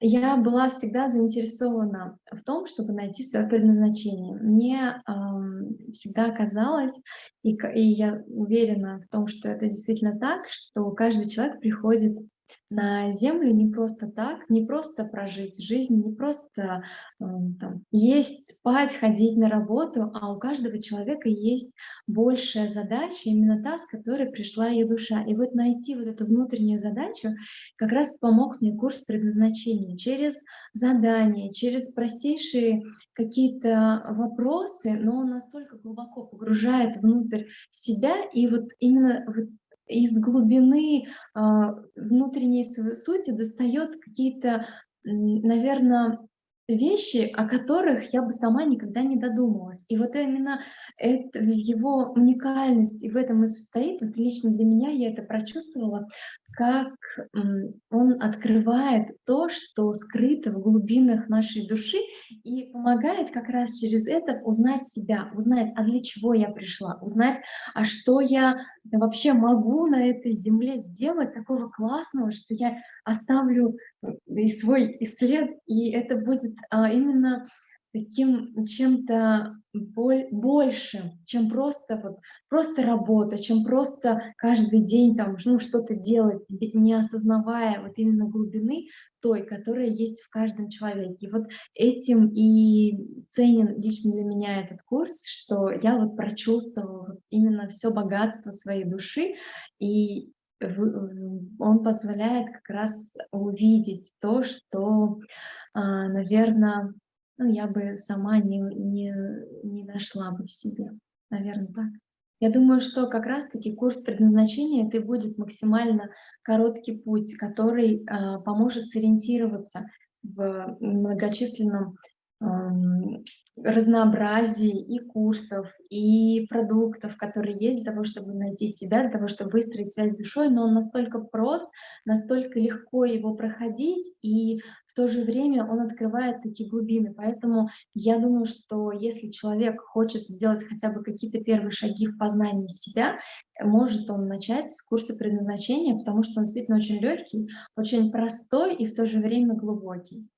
Я была всегда заинтересована в том, чтобы найти свое предназначение. Мне ам, всегда казалось, и, и я уверена в том, что это действительно так, что каждый человек приходит на Землю не просто так, не просто прожить жизнь, не просто ам, там, есть, спать, ходить на работу, а у каждого человека есть большая задача, именно та, с которой пришла ее душа. И вот найти вот эту внутреннюю задачу как раз помог мне курс предназначения через задания, через простейшие какие-то вопросы, но он настолько глубоко погружает внутрь себя, и вот именно вот из глубины а, внутренней своей сути достает какие-то, наверное, вещи, о которых я бы сама никогда не додумалась. И вот именно это, его уникальность и в этом и состоит, вот лично для меня я это прочувствовала, как он открывает то, что скрыто в глубинах нашей души и помогает как раз через это узнать себя, узнать, а для чего я пришла, узнать, а что я вообще могу на этой земле сделать такого классного, что я оставлю э, и свой и след, и это будет а, именно таким чем-то боль, большим, чем просто, вот, просто работа, чем просто каждый день там, ну, что-то делать, не осознавая вот именно глубины той, которая есть в каждом человеке. И вот этим и ценен лично для меня этот курс, что я вот прочувствовала именно все богатство своей души, и он позволяет как раз увидеть то, что, а, наверное, ну, я бы сама не, не, не нашла бы в себе. Наверное, так. Я думаю, что как раз-таки курс предназначения это будет максимально короткий путь, который э, поможет сориентироваться в многочисленном разнообразии и курсов, и продуктов, которые есть для того, чтобы найти себя, для того, чтобы выстроить связь с душой, но он настолько прост, настолько легко его проходить, и в то же время он открывает такие глубины. Поэтому я думаю, что если человек хочет сделать хотя бы какие-то первые шаги в познании себя, может он начать с курса предназначения, потому что он действительно очень легкий, очень простой и в то же время глубокий.